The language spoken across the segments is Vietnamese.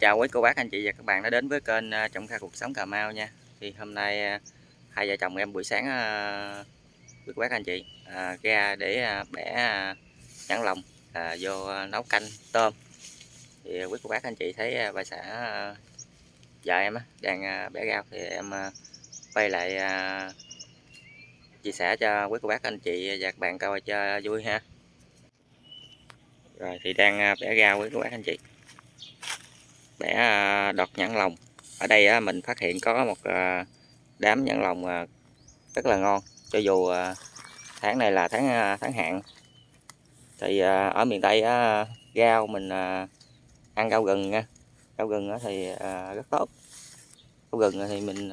chào quý cô bác anh chị và các bạn đã đến với kênh à, Trồng Kha Cuộc Sống Cà Mau nha. Thì hôm nay à, hai vợ chồng em buổi sáng à, quý cô bác anh chị à, ra để bẻ nhãn lồng à, vô nấu canh tôm. Thì quý cô bác anh chị thấy bà xã vợ em đang bẻ rau. Thì em quay lại chia sẻ cho quý cô bác anh chị và các bạn coi cho vui ha. Rồi thì đang bẻ rau quý cô bác anh chị bẻ à, đọt nhãn lồng ở đây mình phát hiện có một à, đám nhãn lồng à, rất là ngon. Cho dù tháng này là tháng tháng hạn, thì ở miền tây gao rau mình ăn rau gừng nha. Rau gừng thì rất tốt. Rau gừng thì mình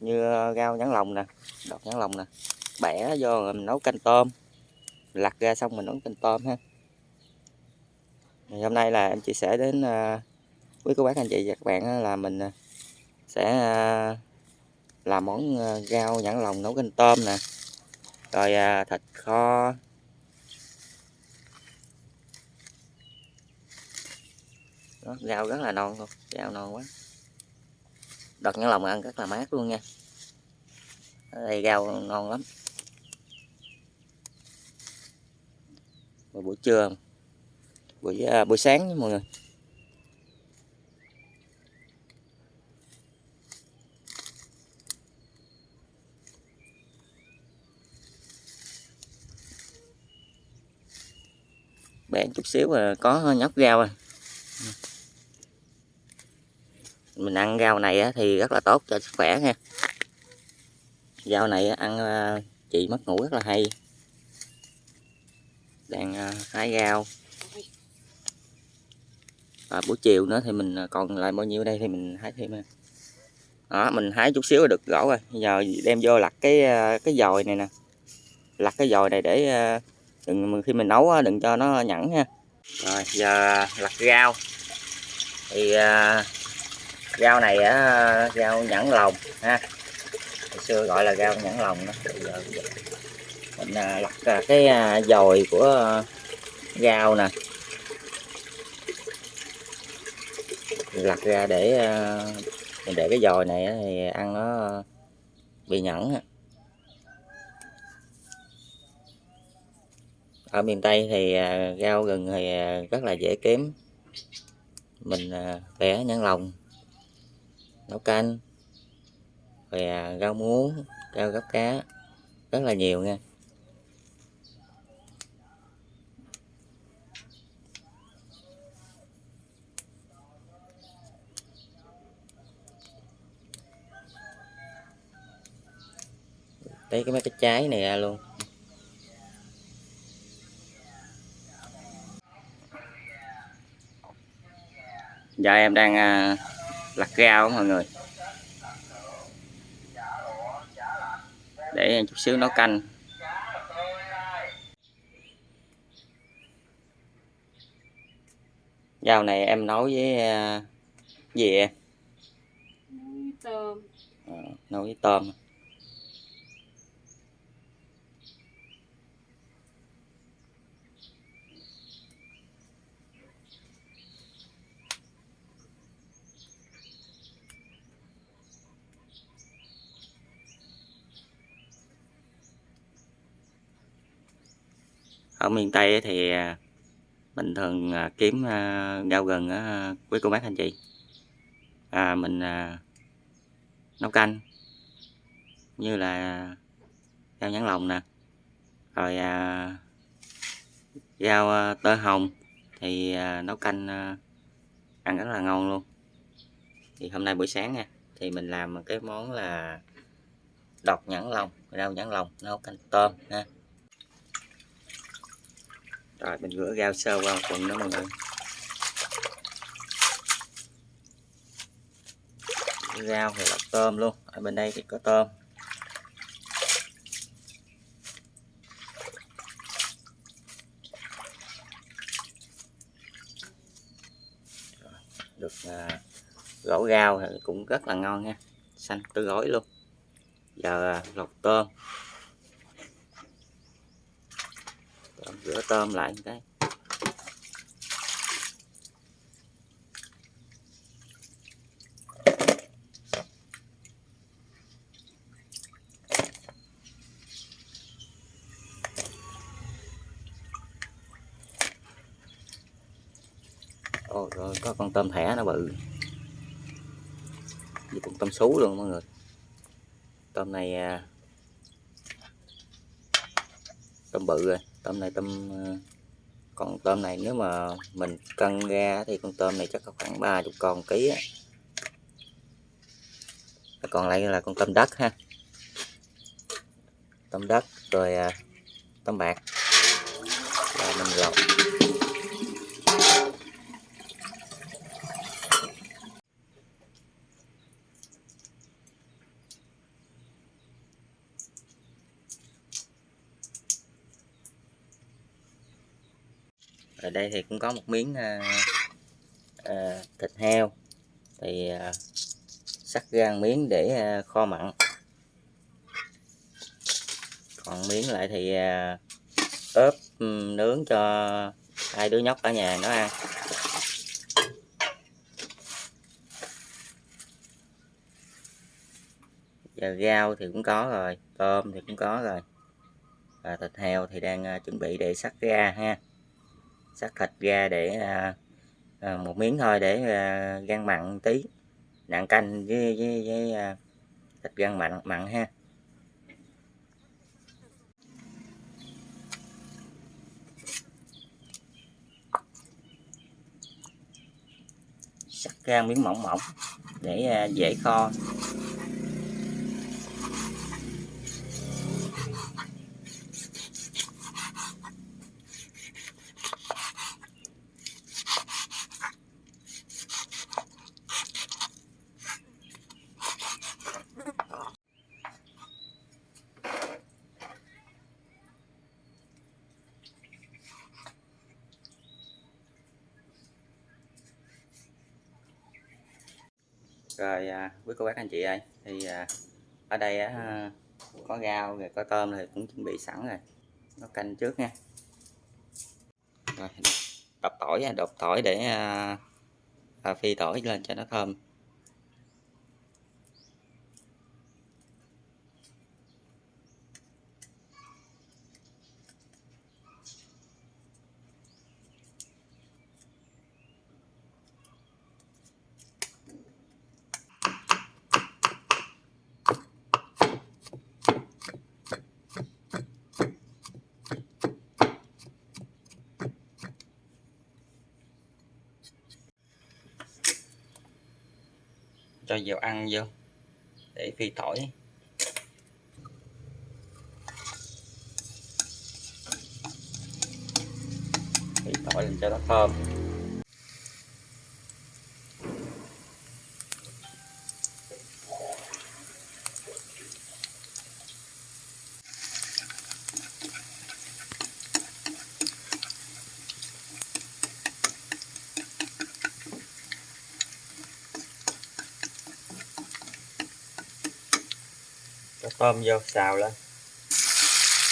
như rau nhãn lồng nè, đọt nhãn lồng nè. Bẻ vô rồi mình nấu canh tôm. Lặt ra xong mình nấu canh tôm ha. Thì hôm nay là em chia sẻ đến với quý cô bác anh chị và các bạn là mình à, sẽ à, làm món à, rau nhãn lồng nấu canh tôm nè. Rồi thịt kho. Đó, rau rất là non luôn rau non quá. Đợt nhãn lồng ăn rất là mát luôn nha. Ở đây rau ngon lắm. Buổi trưa buổi buổi sáng mọi người. Bẻ chút xíu là có nhóc rau rồi mình ăn rau này thì rất là tốt cho sức khỏe nha. Rau này ăn ờ, chị mất ngủ rất là hay. Đang ờ, hái rau. Và buổi chiều nữa thì mình ờ, còn lại bao nhiêu đây thì mình hái thêm ha. Đó, mình hái chút xíu là được gỗ rồi. Bây giờ đem vô lặt cái cái dòi này nè. Lặt cái dòi này để đừng khi mình nấu đừng cho nó nhẵn nha. Rồi giờ lặt rau. Thì uh, rau này á rau nhẵn lồng ha. Hồi xưa gọi là rau nhẵn lồng đó. Bây giờ mình uh, lặt uh, cái uh, dồi của uh, rau nè. Lặt ra để uh, mình để cái dồi này thì ăn nó bị nhẫn ở miền Tây thì à, rau gừng thì à, rất là dễ kiếm. Mình à, bẻ nhãn lồng, nấu canh, rồi rau muống, rau gấp cá, rất là nhiều nha. Lấy cái mấy cái trái này ra luôn. Giờ em đang à, lặt rau mọi người. Để chút xíu nấu canh. Rau này em nấu với à, gì em? Tôm. Ờ, nấu với tôm ở miền Tây thì à, mình thường à, kiếm à, rau gừng quý cô bác anh chị. À, mình nấu canh như là rau nhãn lồng nè. Rồi à, rau à, tơ hồng thì à, nấu canh à, ăn rất là ngon luôn. Thì hôm nay buổi sáng nha thì mình làm một cái món là đọt nhãn lồng rau nhãn lồng nấu canh tôm ha rồi mình rửa rau sơ qua một phần nữa mọi người. Rau thì là tôm luôn. Ở bên đây thì có tôm. Được à, gỗ rau thì cũng rất là ngon nha. Xanh tươi gói luôn. Giờ à, lọc tôm. rửa tôm lại một cái. Ồ, rồi có con tôm thẻ nó bự như con tôm sú luôn mọi người. Tôm này à, Tôm bự rồi tôm này tôm ờ, còn tôm này nếu mà mình cân ra thì con tôm này chắc có khoảng 30 con ký á. Còn lại là con tôm đất ha. Tôm đất rồi à, tôm bạc. Là mình lọc ở đây thì cũng có một miếng à, à, thịt heo. Thì à, sắc ra một miếng để à, kho mặn. Còn miếng lại thì à, ốp ừ, nướng cho hai đứa nhóc ở nhà nó ăn. Giờ rau thì cũng có rồi tôm thì cũng có rồi. Và thịt heo thì đang à, chuẩn bị để sắc ra ha sắc thịt ra để à, à, một miếng thôi để à, gan mặn tí. Nạn canh với, với, với à, thịt gan mặn mặn ha. Sắc ra miếng mỏng mỏng để à, dễ kho rồi à, quý cô bác anh chị ơi. Thì à, ở đây á, có rau rồi có tôm thì cũng chuẩn bị sẵn rồi. Nó canh trước nha. Rồi đập tỏi nha, đập tỏi để à, à, phi tỏi lên cho nó thơm. Cho dầu ăn vô để phi tỏi. Phi tỏi làm cho nó thơm. Tôm vô, xào lên.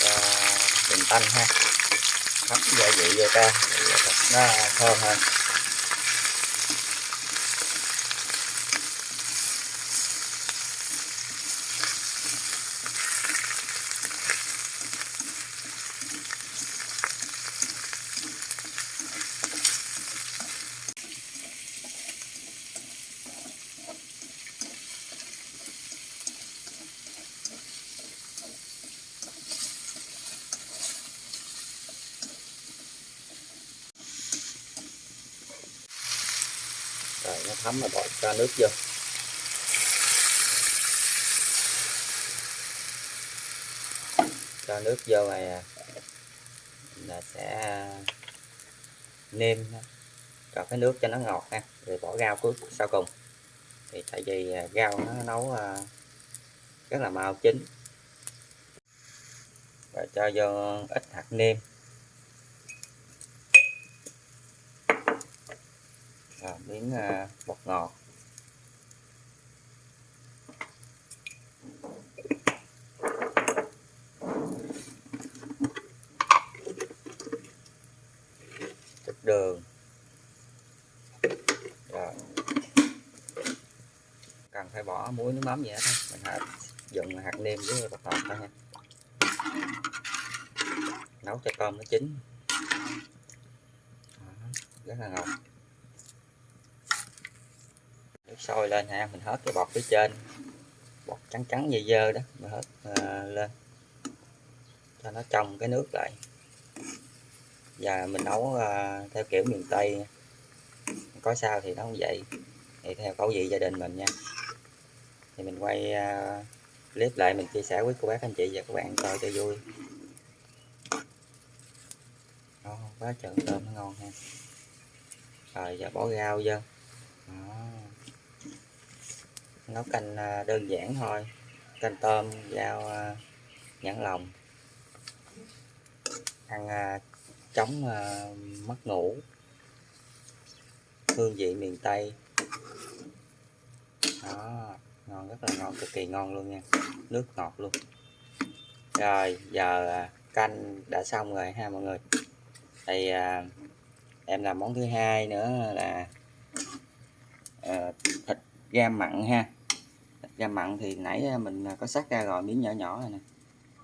Cho bình tanh ha. Hấp gia vị vô ta. Thịt nó thơm hơn. Rồi thấm bỏ cho nước vô. Cho nước vô này là sẽ à, nêm cho cái nước cho nó ngọt ha, rồi bỏ rau cuối sau cùng. Thì tại vì à, rau nó nấu à, rất là mau chín. Và cho vô ít hạt nêm và miếng à, bột ngọt chút đường. Rồi. Cần phải bỏ muối, nước mắm gì hết thôi. Mình hạt, dùng hạt nêm với bột ngọt thôi nha. Nấu cho tôm nó chín. Rất là ngon nước sôi lên ha mình hớt cái bọt phía trên. Bọt trắng trắng dơ dơ đó mình hớt à, lên. Cho nó trong cái nước lại. Và mình nấu à, theo kiểu miền tây. Có sao thì nó không vậy. Thì theo khẩu vị gia đình mình nha. Thì mình quay à, clip lại mình chia sẻ với cô bác anh chị và các bạn coi cho vui. Đó, quá trời tôm nó ngon ha. Rồi giờ bỏ rau vô. Đó nấu canh à, đơn giản thôi. Canh tôm rau à, nhãn lòng ăn à, chống mất ngủ. Hương vị miền tây. Đó ngon rất là ngon cực kỳ ngon luôn nha. Nước ngọt luôn. Rồi giờ canh đã xong rồi ha mọi người. Thì à, em làm món thứ hai nữa là à, thịt gam mặn ha gam mặn thì nãy à, mình à, có sắc ra rồi miếng nhỏ nhỏ này nè.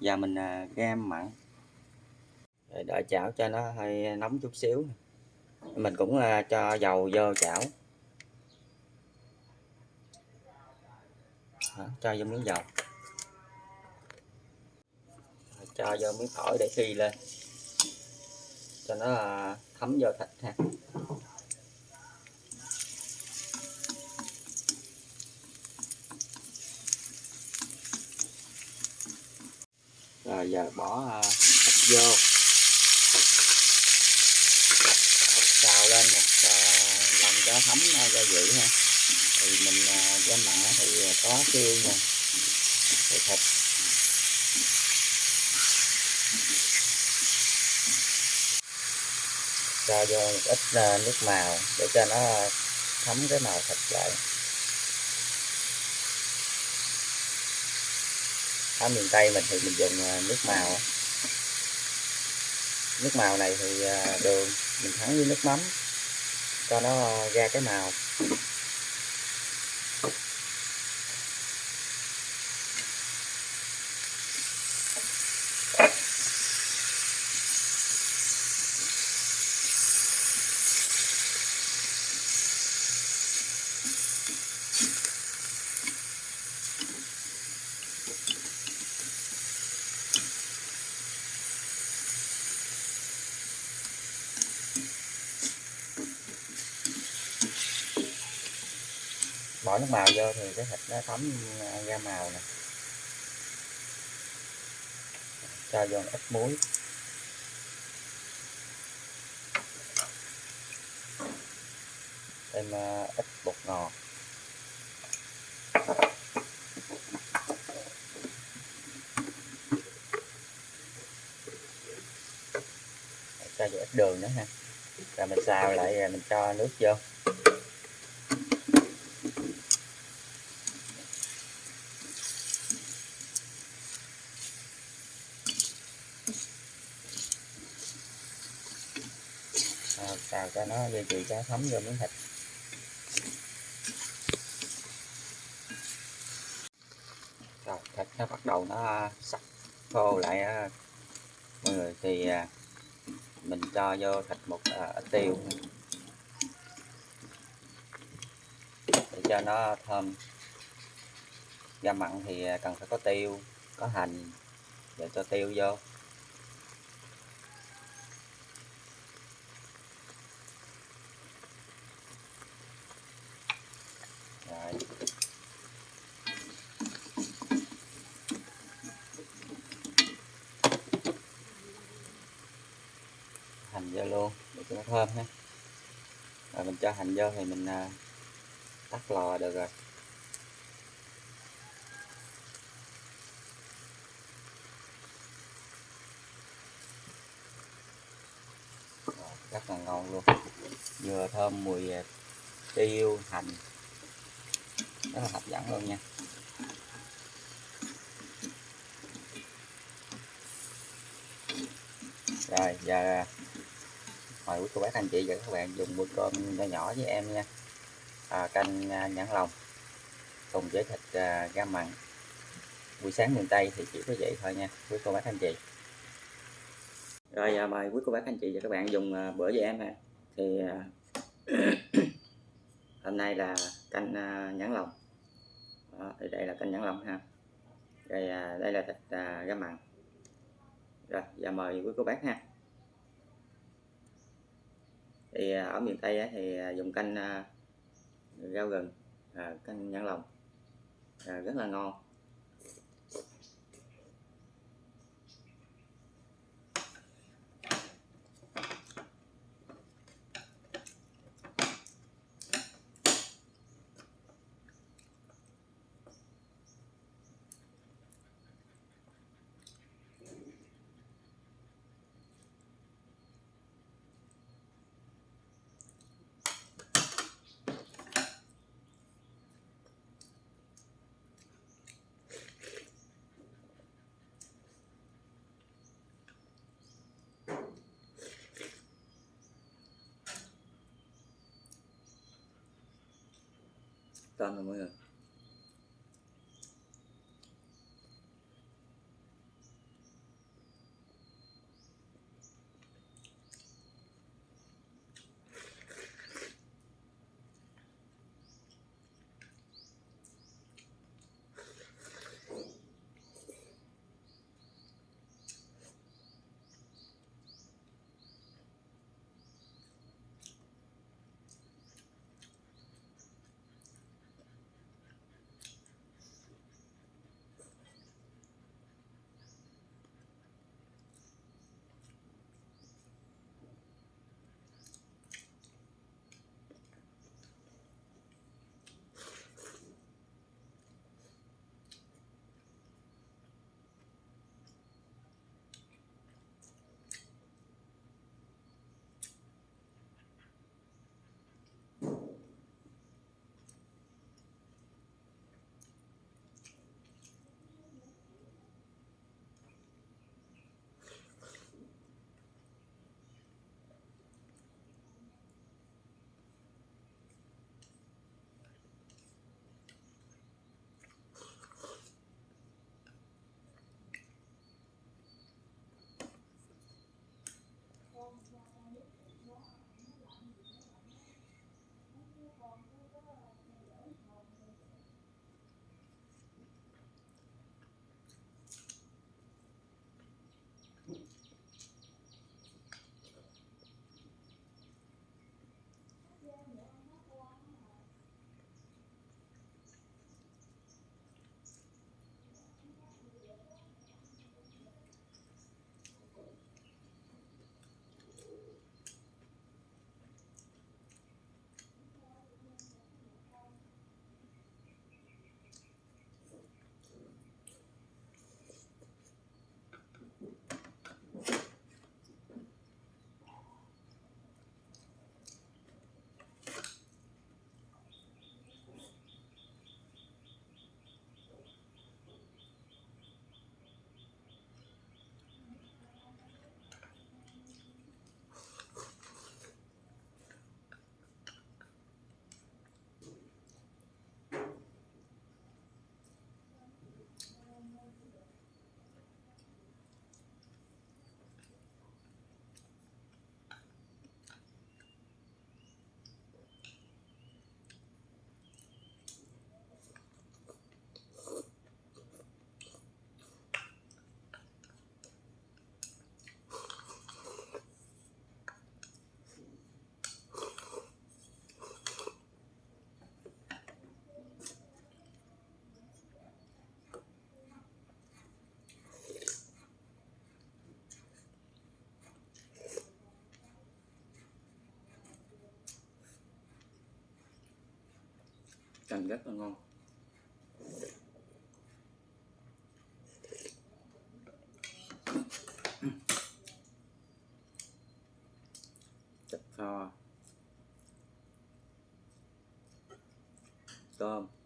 Giờ mình à, gam mặn. Rồi đợi chảo cho nó hơi nóng chút xíu mình cũng cho dầu vô chảo. Đó, cho vô miếng dầu. Cho vô miếng tỏi để phi lên. Cho nó thấm vô thịt ha. Rồi giờ bỏ à, thịt vô. Xào lên một à, lần cho thấm à, gia vị ha. Thì mình cho gam mặn thì có tiêu nè rồi thịt. Cho vô một ít nước màu để cho nó thấm cái màu thịt lại. Ở miền tây mình thì mình dùng à, nước màu nước màu này thì à, đường mình thắng với nước mắm, cho nó ra cái màu. Bỏ nước màu vô thì cái thịt nó thấm à, ra màu nè. Cho vô ít muối. Thêm à, ít bột ngọt. Cho vô ít đường nữa ha. Rồi mình xào lại, rồi mình cho nước vô Rồi, xào cho nó gia vị cho thấm vô miếng thịt. Rồi, thịt nó bắt đầu nó à, sạch khô lại à. mọi người thì à, mình cho vô thịt một ít tiêu. Để cho nó thơm. Gam mặn thì cần phải có tiêu, có hành để cho tiêu vô rồi hành vô luôn để cho nó thơm ha. Rồi mình cho hành vô thì mình à, tắt lò được rồi. Rất là ngon luôn. Vừa thơm mùi à, tiêu hành. Rất là hấp dẫn luôn nha. Rồi giờ mời quý cô bác anh chị và các bạn dùng bữa cơm nhỏ nhỏ với em nha. À, canh à, nhãn lồng cùng với thịt à, gam mặn. Buổi sáng miền Tây thì chỉ có vậy thôi nha quý cô bác anh chị. Rồi à, mời quý cô bác anh chị và các bạn dùng à, bữa với em nè thì à, hôm nay là canh à, nhãn lồng đó, thì đây là canh nhãn lồng ha. Rồi à, đây là thịt à, gam mặn. Rồi giờ mời quý cô bác ha thì à, ở miền tây thì à, dùng canh à, rau gừng canh nhãn lồng rất là ngon. Tôm rồi mọi canh rất là ngon. Thịt kho tôm.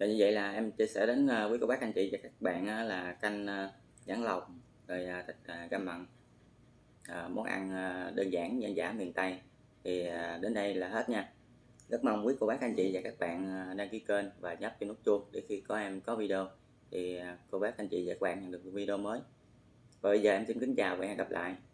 Và như vậy là em chia sẻ đến ờ, quý cô bác anh chị và các bạn là canh ờ, nhãn lồng rồi à, thịt à, găm mặn à, món ăn à, đơn giản dân dã miền Tây. Thì đến đây là hết nha. Rất mong quý cô bác anh chị và các bạn đăng ký kênh và nhấp cho nút chuông để khi có em có video thì cô bác anh chị và các bạn nhận được video mới. Và bây giờ em xin kính chào và hẹn gặp lại.